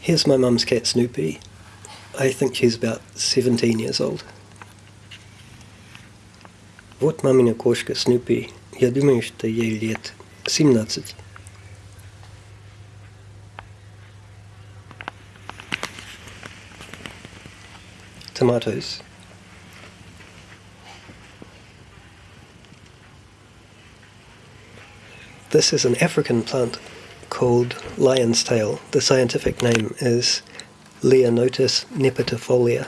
Here's my mum's cat Snoopy. I think she's about 17 years old. Вот мамина кошка Снупи. Я думаю, что ей лет 17. Tomatoes. This is an African plant called lion's tail. The scientific name is Leonotis nepetifolia.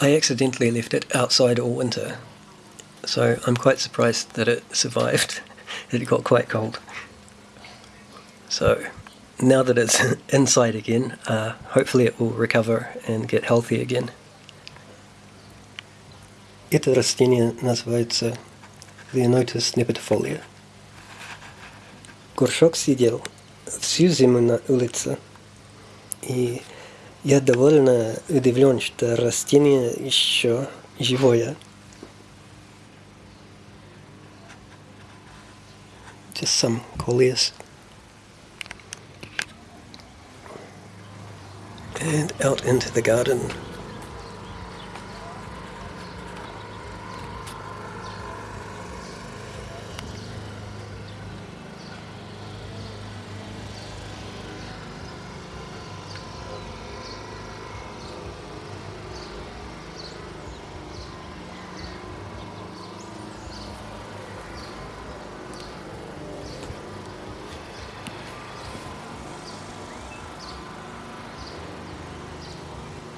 I accidentally left it outside all winter, so I'm quite surprised that it survived. it got quite cold. So now that it's inside again, uh, hopefully it will recover and get healthy again. Это растение называется Leonotis nepetifolia. Горшок сидел всю зиму на улице, и я довольно удивлен, что растение еще живое. Just some coleus. And out into the garden.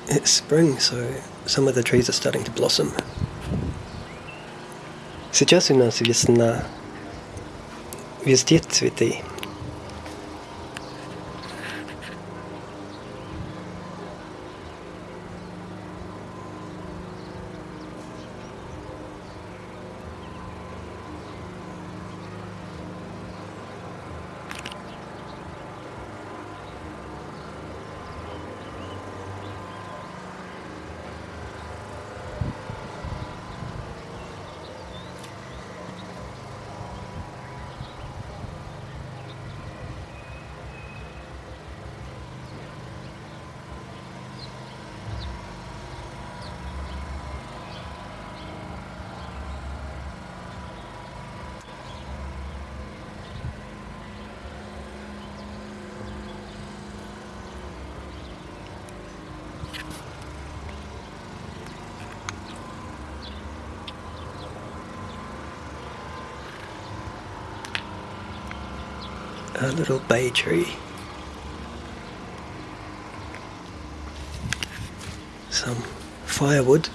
It's spring, so some of the trees are starting to blossom. Сейчас у нас весна. Везде цветы. A little bay tree. Some firewood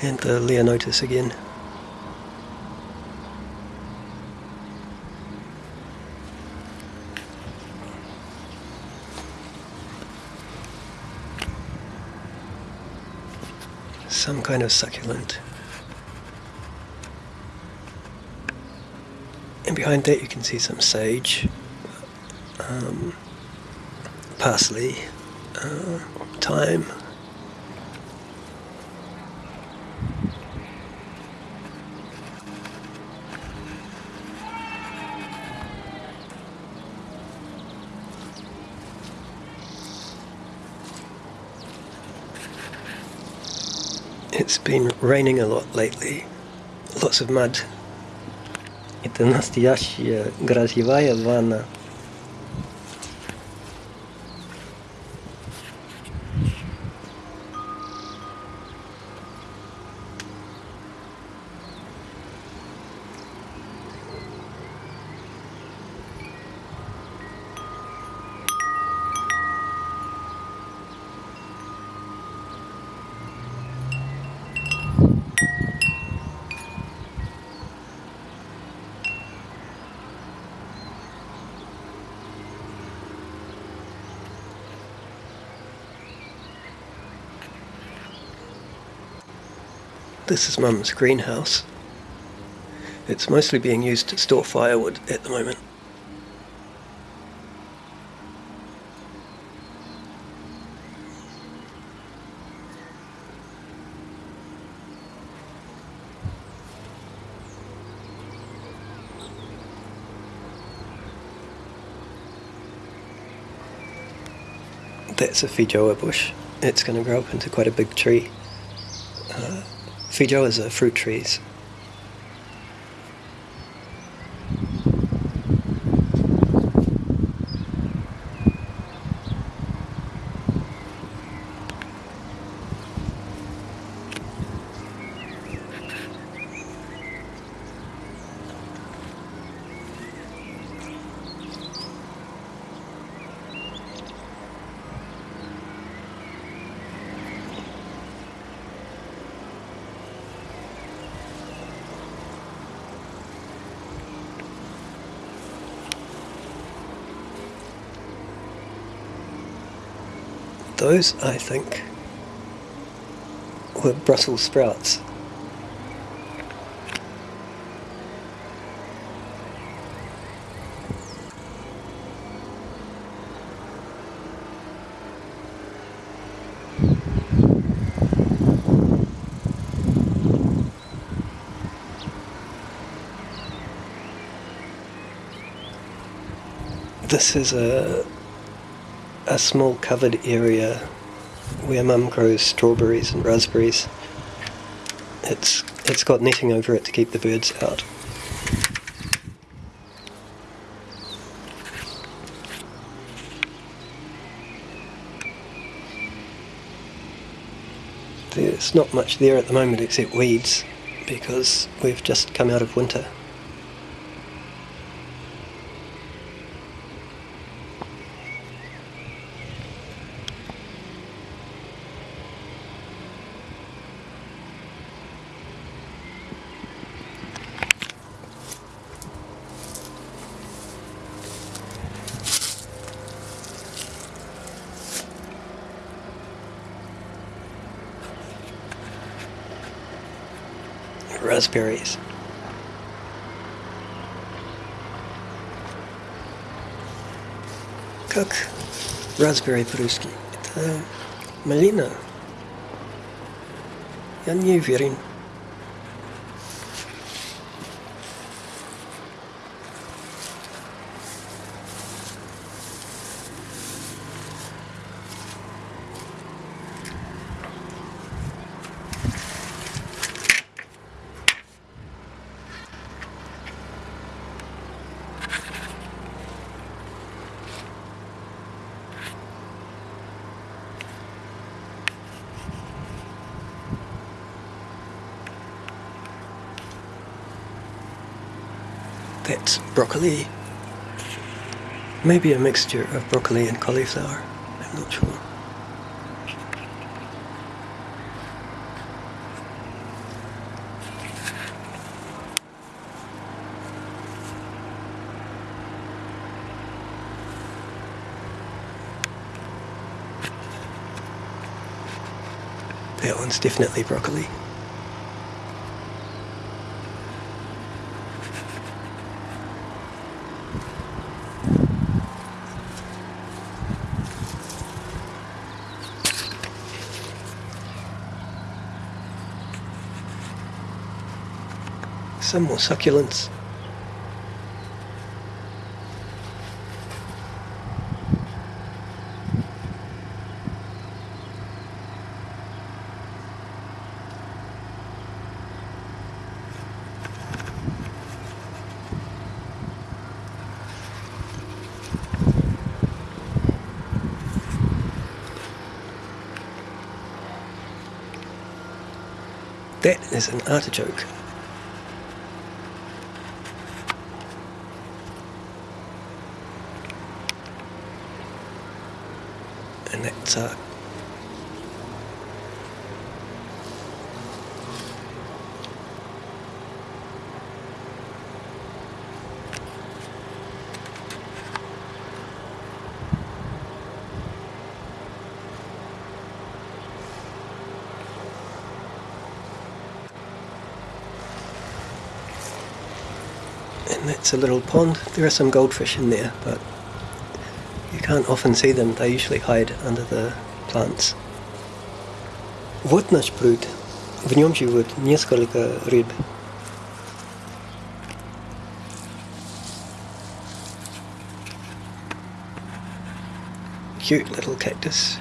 and the Leonotis again. Some kind of succulent. Behind that you can see some sage, um, parsley, uh, thyme. It's been raining a lot lately, lots of mud это настоящая грязевая ванна. This is Mum's greenhouse. It's mostly being used to store firewood at the moment. That's a Feijoa bush. It's going to grow up into quite a big tree. Feijoas are fruit trees. Those, I think, were Brussels sprouts. This is a a small covered area where mum grows strawberries and raspberries. It's it's got netting over it to keep the birds out. There's not much there at the moment except weeds because we've just come out of winter. raspberries. Как raspberry по-русски? Это малина. Я не уверен. That's broccoli. Maybe a mixture of broccoli and cauliflower. I'm not sure. That one's definitely broccoli. Some more succulents. That is an artichoke. Uh, and that's a little pond. There are some goldfish in there, but you can't often see them. They usually hide under the plants. Вот наш пруд. В нем живут несколько рыб. cute little cactus.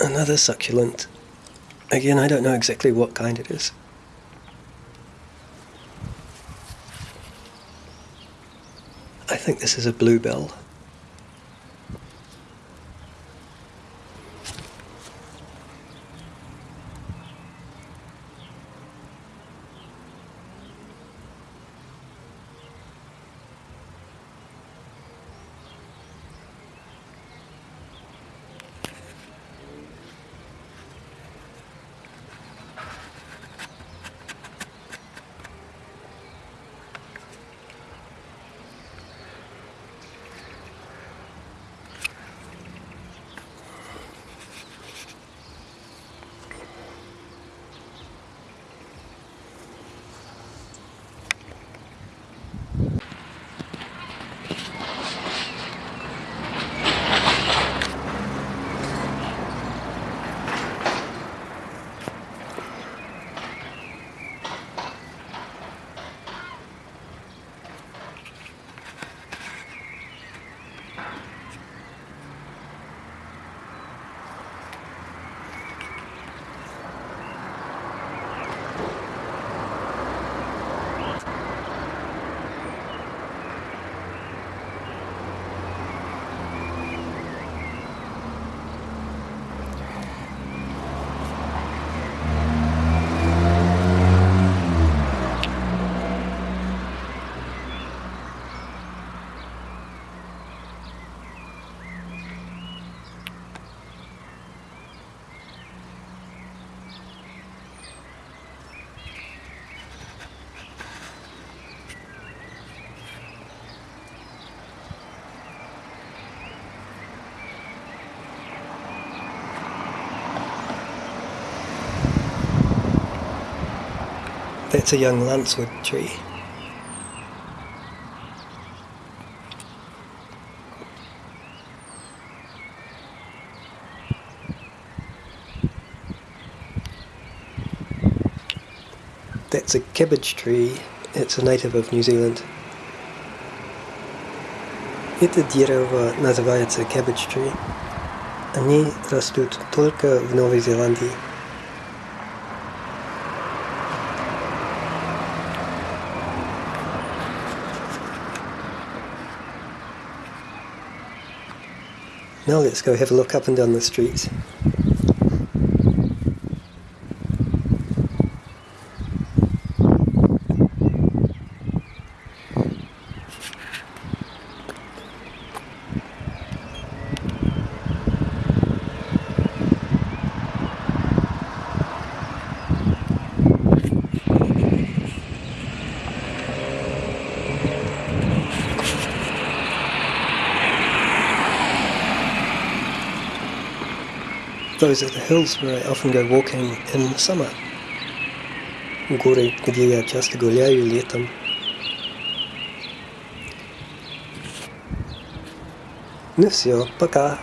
Another succulent. Again, I don't know exactly what kind it is. I think this is a bluebell. That's a young lancewood tree. That's a cabbage tree. It's a native of New Zealand. Это дерево называется cabbage tree. Они растут только в Новой Зеландии. Now let's go have a look up and down the street. Those are the hills where I often go walking in summer. Горы, где я часто гуляю летом. Ну все, пока.